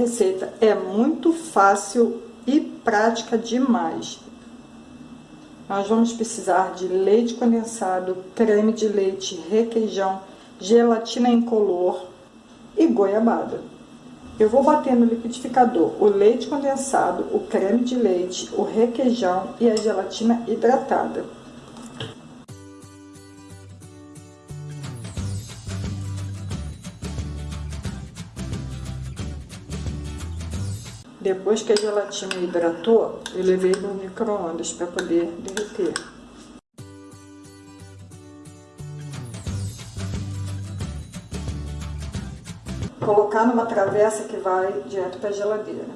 Receita é muito fácil e prática demais. Nós vamos precisar de leite condensado, creme de leite, requeijão, gelatina incolor e goiabada. Eu vou bater no liquidificador o leite condensado, o creme de leite, o requeijão e a gelatina hidratada. Depois que a gelatina hidratou, eu levei no micro-ondas para poder derreter. Colocar numa travessa que vai direto para a geladeira.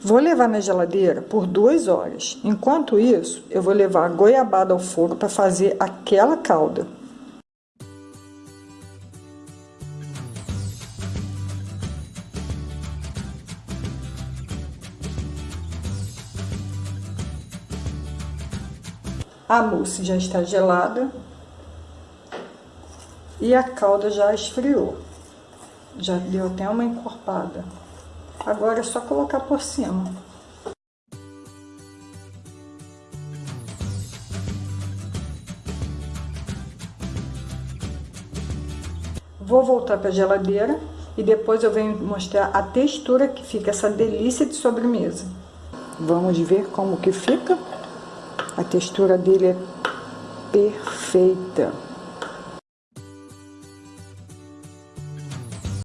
Vou levar na geladeira por duas horas. Enquanto isso, eu vou levar a goiabada ao fogo para fazer aquela calda. A mousse já está gelada e a calda já esfriou. Já deu até uma encorpada. Agora é só colocar por cima. Vou voltar para a geladeira e depois eu venho mostrar a textura que fica essa delícia de sobremesa. Vamos ver como que fica. A textura dele é perfeita.